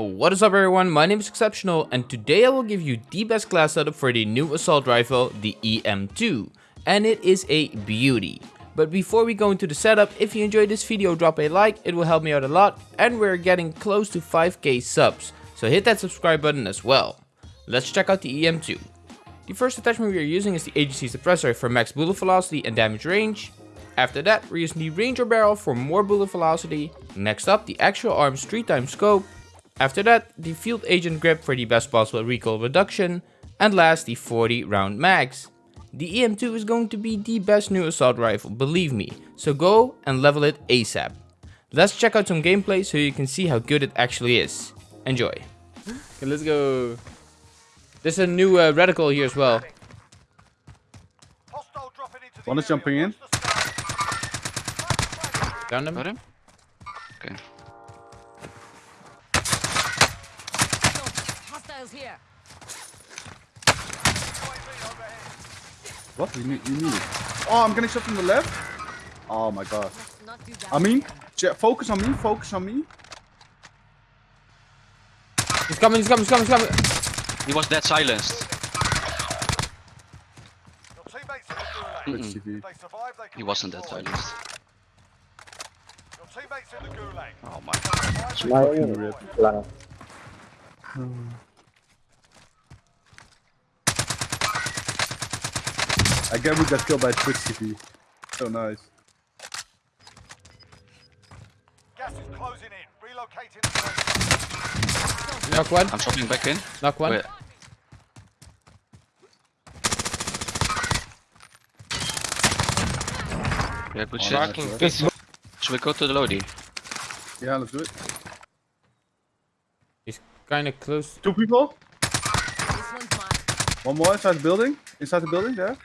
What is up everyone, my name is Exceptional and today I will give you the best class setup for the new assault rifle, the EM2. And it is a beauty. But before we go into the setup, if you enjoyed this video drop a like, it will help me out a lot and we're getting close to 5k subs. So hit that subscribe button as well. Let's check out the EM2. The first attachment we are using is the AGC suppressor for max bullet velocity and damage range. After that, we're using the Ranger barrel for more bullet velocity. Next up, the Axial Arms 3 times scope. After that, the Field Agent grip for the best possible recoil reduction. And last, the 40 round mags. The EM2 is going to be the best new assault rifle, believe me, so go and level it ASAP. Let's check out some gameplay so you can see how good it actually is. Enjoy. Okay, let's go. There's a new uh, reticle here as well. One is jumping in. Down them. Got him? Okay. Hostiles here. What? You need, you need it. Oh, I'm getting shot from the left. Oh my god. Let's not do that. I mean, focus on me, focus on me. He's coming, he's coming, he's coming, he's coming. He was dead silenced. Mm-mm. He wasn't dead silenced. Your teammates in the gulag. Oh my god. Fucking rip. Again, we got killed by Twitch TV. So nice. Gas is closing in. Relocating the safe Knock one, I'm dropping back in. knock one. Wait. Yeah, good Oh, shit. nice, bro. Should we go to the Lodi? Yeah, let's do it. He's kinda close. Two people. This one's mine. One more inside the building. Inside the building there.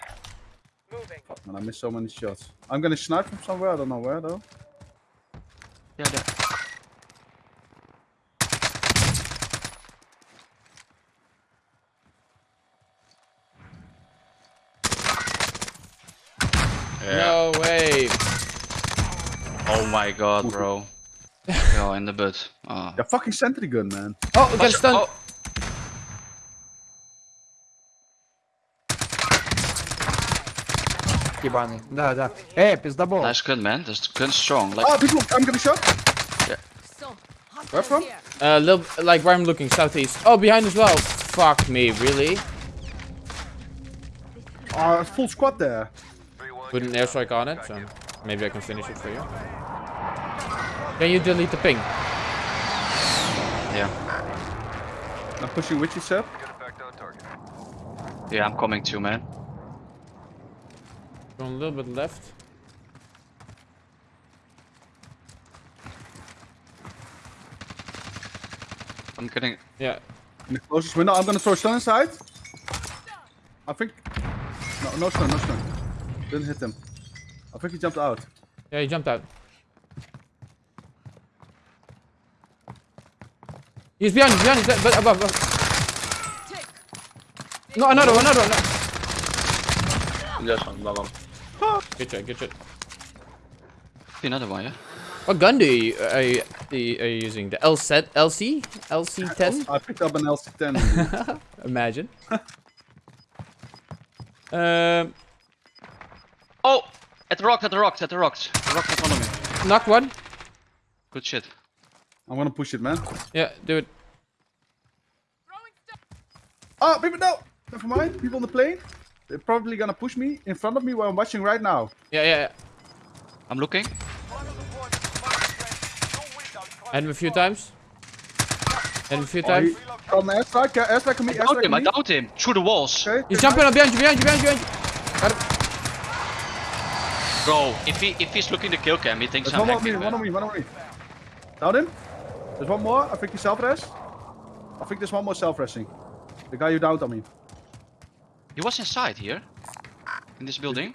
Fuck, man, I missed so many shots. I'm gonna snipe from somewhere. I don't know where though. Yeah, there. No way. Oh my god, bro. oh, in the butt. Oh. Yeah, fucking sentry gun, man. Oh, we got Watch- stunned. oh, Ебаный. Да, да. Эй, пиздобол. nice gun, man. This gun's strong. Like, Ah, people! I'm getting shot. So, Where hostiles from? here. Uh, little, like where I'm looking, southeast. Oh, behind as well. Fuck me, really? Ah, full squad there. Put an airstrike on it, so maybe I can finish it for you. Can you delete the ping? yeah. I'm pushing witchy sep. Yeah, I'm coming too, man. Going a little bit left. I'm getting. Yeah. In the closest window. I'm gonna throw stun inside. I think. No, no stun, no stun. Didn't hit him. I think he jumped out. Yeah, he jumped out. He's behind, he's behind, he's behind, but above, above. No, another one, another one. no. Good shot, good shot. Another one, yeah? What gun do you, are, you, are you are you using? The LC? LC? LC10? I picked up an LC10. Imagine. um, Oh! At the rocks, at the rocks, at the rocks. The rocks in front of me. knocked one. Good shit. I'm gonna push it, man. Yeah, do it. Ah, people, no! Never mind. People on the plane. They're probably gonna push me in front of me where I'm watching right now. Yeah, yeah, yeah. I'm looking. And a few times. And a few Oh, times. he, on airstrike, yeah, airstrike on me, I downed airstrike him, on I me. downed him. Through the walls. Okay, He's jumping nice. behind you, behind you, behind you, behind you. Bro, if he if he's looking to kill cam, he thinks There's I'm one more on me, hacking, one on me, one on me. Down him. There's one more. I think he's self-res. I think there's one more self-resing. The guy you downed on me. He was inside here. In this building.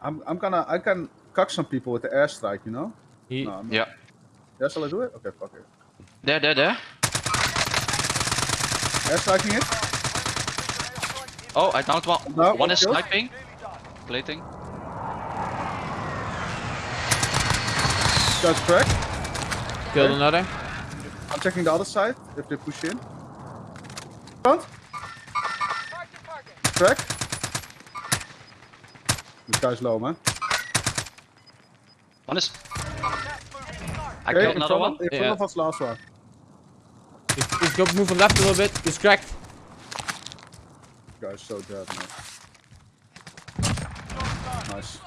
I'm, I'm gonna, I can cock some people with the airstrike, you know? He, No, I'm. Yeah. Yeah, shall I do it? Okay, fuck it. There, there, there. Airstriking it. Oh, I downed one. No, one is kill. sniping. Plating. That's correct. Killed another. I'm checking the other side if they push in. Front. Crack. This guy's low, man. One is. I Okay, killed another one. of, in front Yeah. of us, last one. He's, he's go moving left a little bit. He's cracked. This guy's so dead, man. Nice.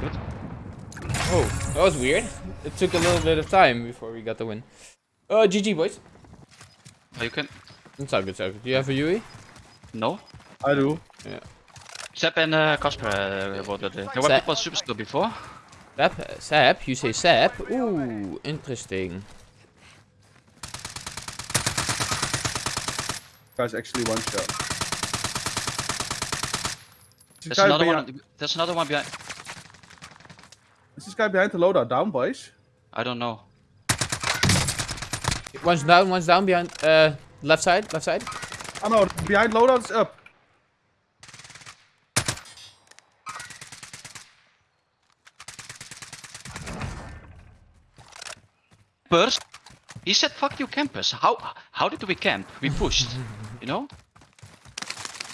Good. Oh, that was weird. It took a little bit of time before we got the win. Uh, GG, boys. Oh, you can. It's all good, it's all. Do you have a UE? No. I do. Yeah. Sepp and uh, Casper uh, were the. They were Sepp. people super skill before. Sap? Sap? You say sap? Ooh, interesting. Guy's actually one shot. This There's another behind, one. There's another one behind. Is this guy behind the loadout down, boys? I don't know. One's down, one's down behind, uh, left side, left side. Oh no, behind loadout is up. Burst. He said, "Fuck you, campus." How how did we camp? We pushed. you know.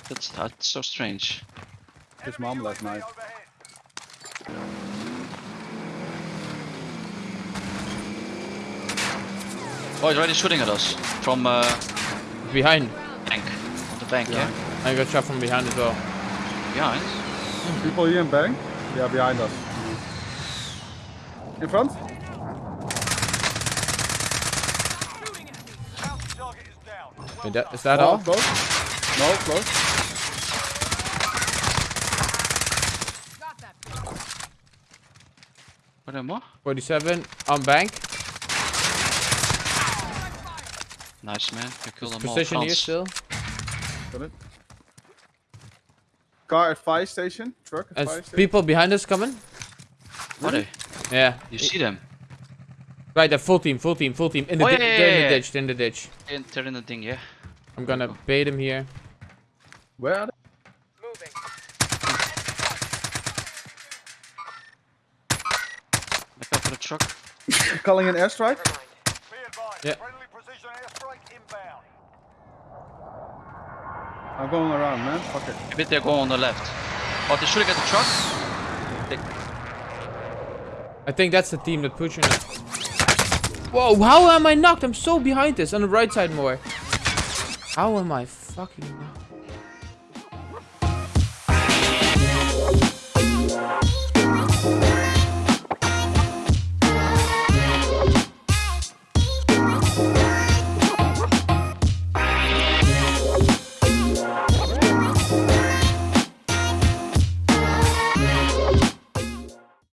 That's that's so strange. His mom last night. Oh, he's already shooting at us from uh, Behind. Bank. On the bank, yeah. I got shot from behind as well. Behind. People here in bank? Yeah, behind us. In front? Is that, is that Oh, all? Close? No, close. Got that. Are there more? 47 on bank. Nice man. You killed them all. Position here still. Got it. Car at fire station. Truck at And fire station. people behind us coming. Are they? Yeah. You see them? Right, there, full team, full team, full team. In the, Oh, di- yeah, yeah, they're in the ditch, in the ditch. In, they're in the thing, yeah. I'm gonna bait him here. Where are they? Back up for the truck. Calling an airstrike? Yeah. I'm going around, man. Fuck it. Maybe they're going on the left. Oh, they're shooting at the truck. They, I think that's the team that pushing it. Whoa, how am I knocked? I'm so behind this. On the right side more. How am I fucking knocked?